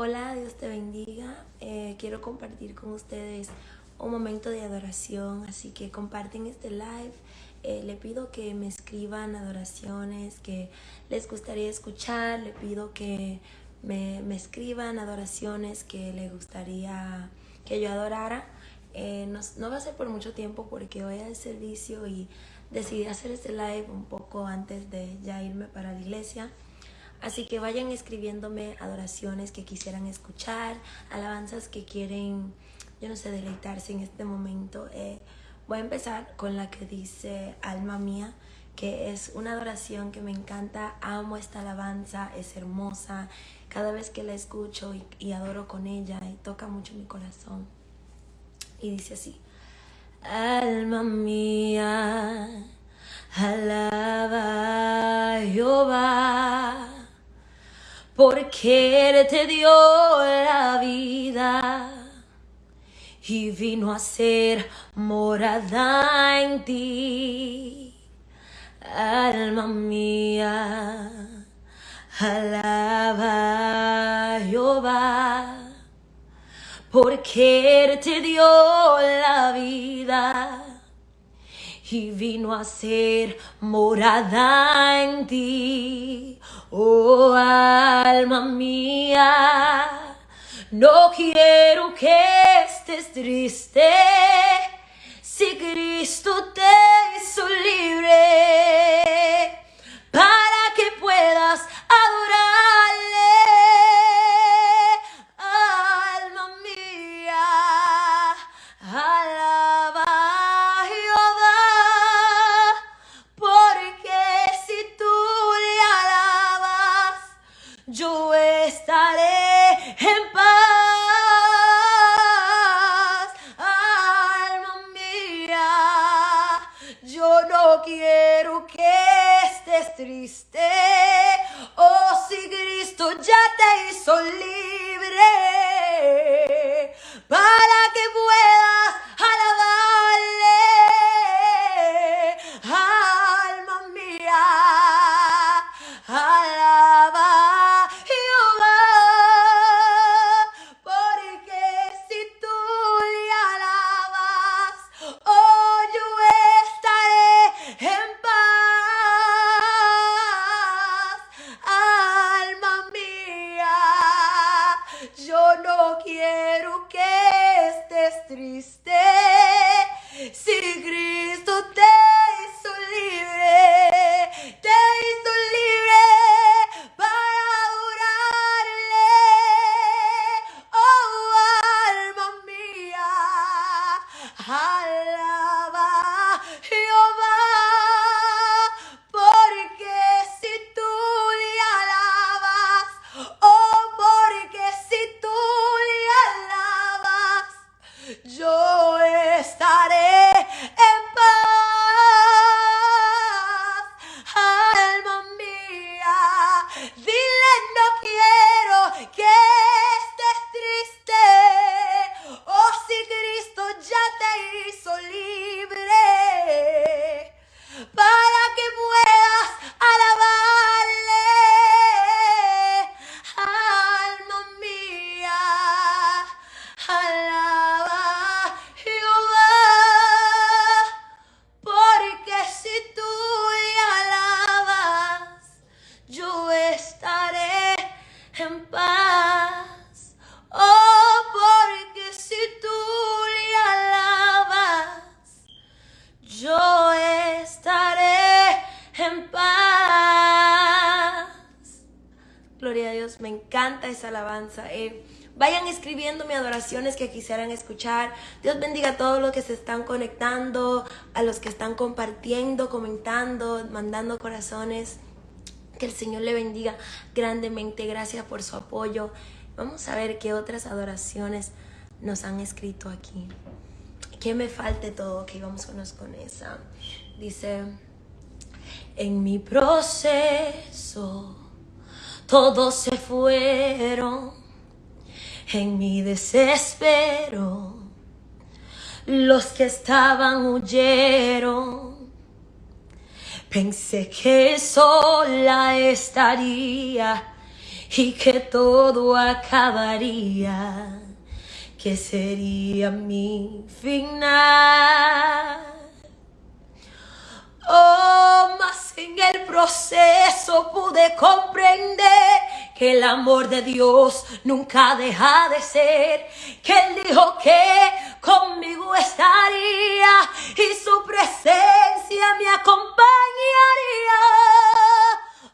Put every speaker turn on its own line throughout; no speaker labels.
Hola, Dios te bendiga. Eh, quiero compartir con ustedes un momento de adoración, así que comparten este live. Eh, le pido que me escriban adoraciones que les gustaría escuchar. Le pido que me, me escriban adoraciones que les gustaría que yo adorara. Eh, no, no, va a ser por mucho tiempo porque voy al servicio y decidí hacer este live un poco antes de ya irme para la iglesia. Así que vayan escribiéndome adoraciones que quisieran escuchar, alabanzas que quieren, yo no sé, deleitarse en este momento. Eh, voy a empezar con la que dice Alma Mía, que es una adoración que me encanta. Amo esta alabanza, es hermosa. Cada vez que la escucho y, adoro con ella, y toca mucho mi corazón. Y dice así. Alma mía, alaba a Jehová porque Él te dio la vida y vino a ser morada en ti, alma mía, alaba Jehová, porque Él te dio la vida y vino a ser morada en ti. Oh alma mía, no quiero que estés triste estaré en paz. Alma mía, yo no quiero que estés triste. En paz. Oh, porque si tú le alabas, yo estaré en paz. Gloria a Dios, me encanta esa alabanza. Eh, vayan escribiéndome adoraciones que quisieran escuchar. Dios bendiga a todos los que se están conectando, a los que están compartiendo, comentando, mandando corazones. Que el Señor le bendiga grandemente. Gracias por su apoyo. Vamos a ver qué otras adoraciones nos han escrito aquí. Que me falte todo. Ok, vamos unos con esa. Dice, en mi proceso todos se fueron. En mi desespero los que estaban huyeron. Pensé que sola estaría y que todo acabaría, que sería mi final. Oh, mas en el proceso pude comprender que el amor de Dios nunca deja de ser, que Él dijo que conmigo estaría y su presencia me acompañaría.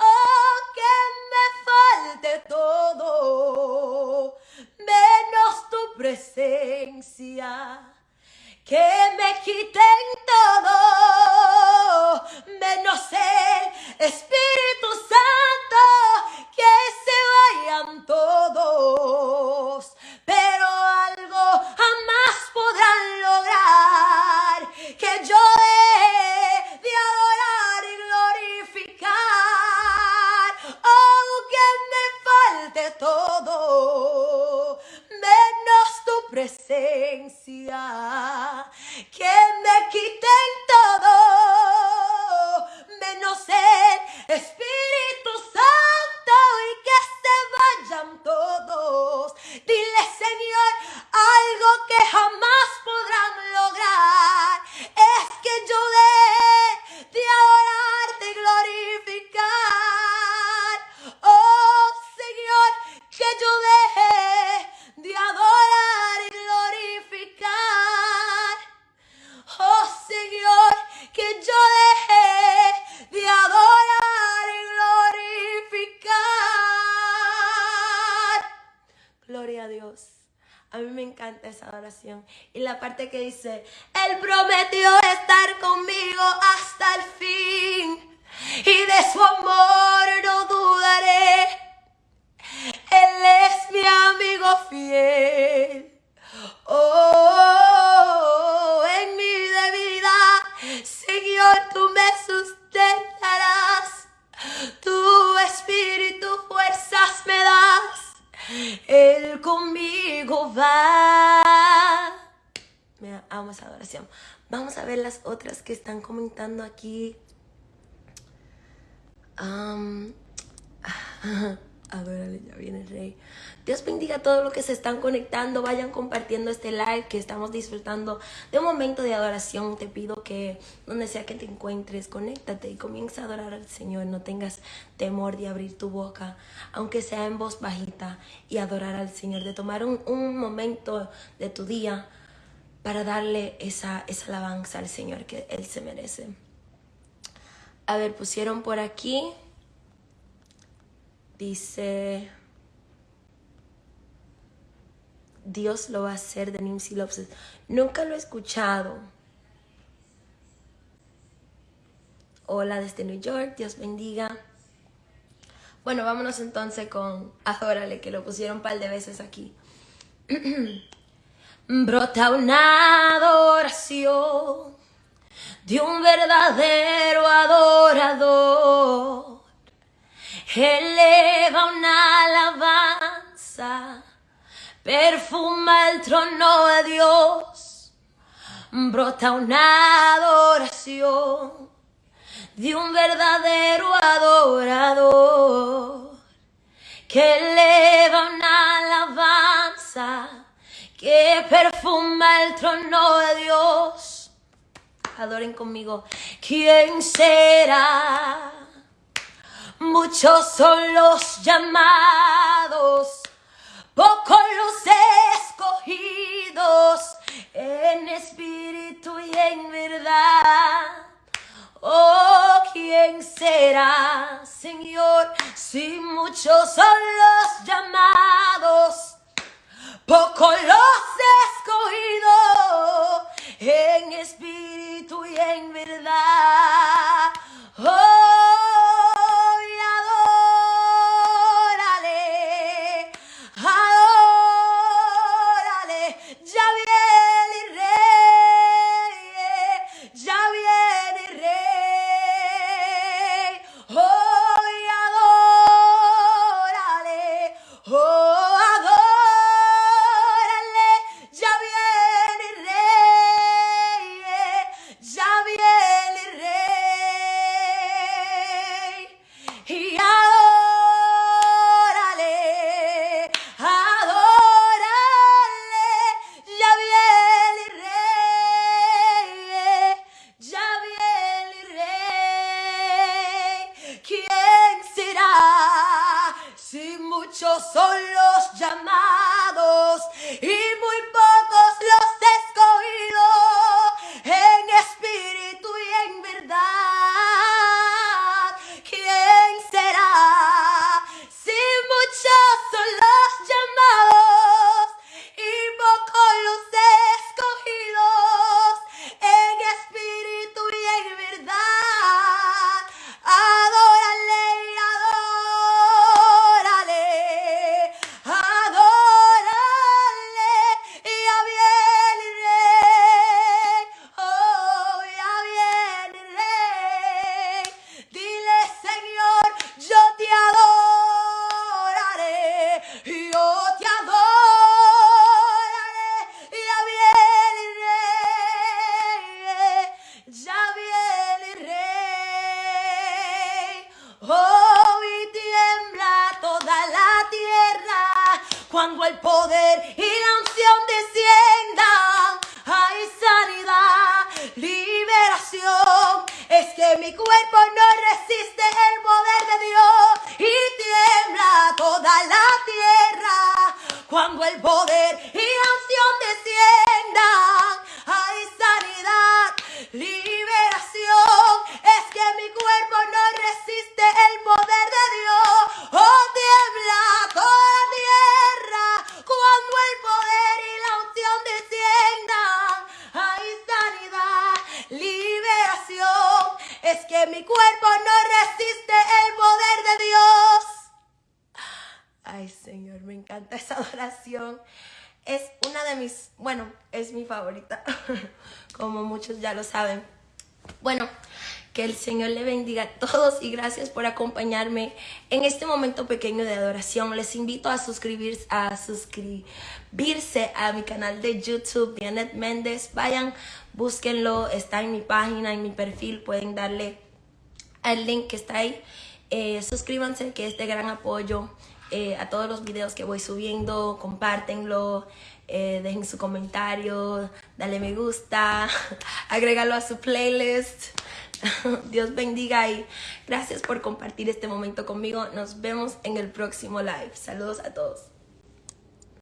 Oh, que me falte todo, menos tu presencia que me quiten todo, menos el Espíritu Santo, que se vayan todos, pero algo jamás podrán lograr que yo he de adorar y glorificar, aunque me falte todo, menos tu presencia A mí me encanta esa adoración. Y la parte que dice, Él prometió estar conmigo hasta el fin. Y de su amor no dudaré. Él es mi amigo fiel. Oh, en mi debilidad, Señor, tú me sustentarás. Tu espíritu fuerzas me das. Él conmigo va. Me amo esa adoración. Vamos a ver las otras que están comentando aquí. Um, Adórale, ya viene el rey. Dios bendiga a todos los que se están conectando. Vayan compartiendo este live que estamos disfrutando de un momento de adoración. Te pido que donde sea que te encuentres, conéctate y comienza a adorar al Señor. No tengas temor de abrir tu boca, aunque sea en voz bajita, y adorar al Señor. De tomar un, un momento de tu día para darle esa, esa alabanza al Señor que Él se merece. A ver, pusieron por aquí. Dice, Dios lo va a hacer de Nimsi Lopes. Nunca lo he escuchado. Hola desde New York, Dios bendiga. Bueno, vámonos entonces con Adórale, que lo pusieron un par de veces aquí. Brota una adoración de un verdadero adorador eleva una alabanza, perfuma el trono de Dios, brota una adoración de un verdadero adorador que eleva una alabanza que perfuma el trono de Dios. Adoren conmigo. ¿Quién será? Muchos son los llamados, pocos los escogidos, en espíritu y en verdad. Oh, ¿quién será, Señor? Si muchos son los llamados, pocos los escogidos, en espíritu y en verdad. Oh, Oh, y tiembla toda la tierra cuando el poder y la unción desciendan. Hay sanidad, liberación. Es que mi cuerpo no resiste el poder de Dios y tiembla toda la tierra cuando el poder Ay, Señor, me encanta esa adoración. Es una de mis, bueno, es mi favorita, como muchos ya lo saben. Bueno, que el Señor le bendiga a todos y gracias por acompañarme en este momento pequeño de adoración. Les invito a suscribirse a, suscribirse a mi canal de YouTube, Janet Méndez. Vayan, búsquenlo, está en mi página, en mi perfil, pueden darle al link que está ahí. Eh, suscríbanse, que es de gran apoyo eh, a todos los videos que voy subiendo. Compártenlo, eh, dejen su comentario, dale me gusta, agrégalo a su playlist. Dios bendiga y gracias por compartir este momento conmigo. Nos vemos en el próximo live. Saludos a todos.